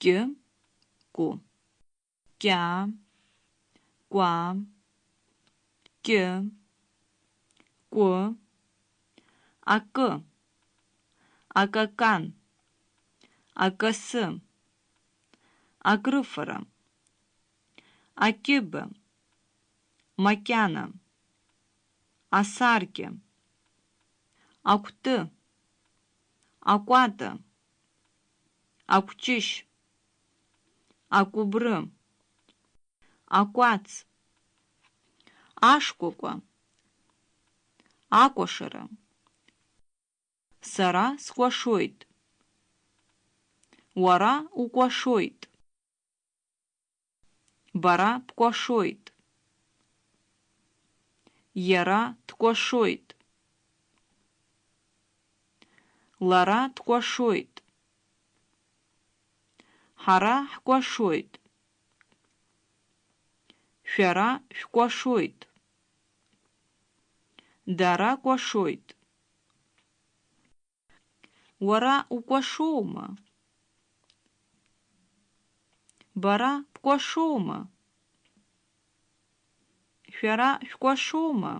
кьы, ку, кьа, ква, кьы, ку, акы, акакан, акасы, акрыфара, акибы, макяна, асаркы, акәты, акәата, акәҷышь, акәыбры, акәац, ашкәакәа, акәашара. Сара скәашоит. Уара укәашоит. Бара бкәашоит. Иара дкәашоит. Лара дкәашоит. Ҳара ҳкәашоит. Шәара шәкәашоит. Дара кәашоит. Уара укәашоума? Бара бкәашоума? Шәара шәкәашоума?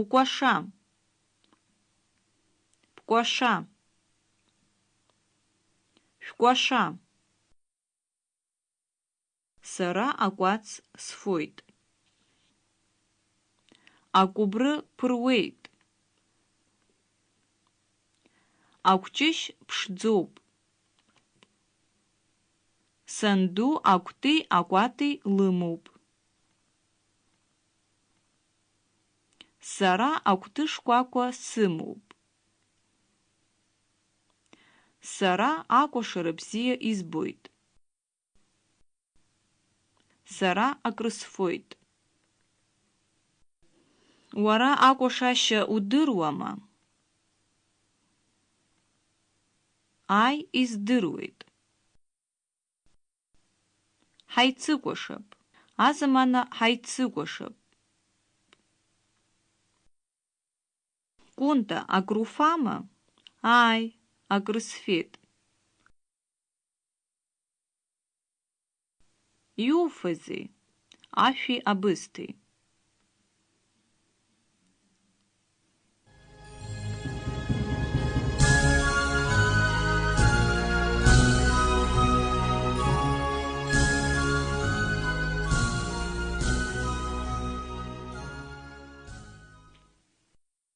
Укәаша. Бкәаша. Шәкәаша. Сара акәац сфоит. Акәыбры ԥыруеит. Акәҷышь ԥшӡоуп. Санду акәти акәати лымоуп. Сара акәты шкәакәа сымоуп. Сара акәашара бзиа избоит. Сара акрысфоит. Уара акәашашьа удыруама? Ай, издыруеит. Ҳаицыкәашап. Азамана ҳаицыкәашап. Кунта, акруфама? а кросфіт. Юфези афі.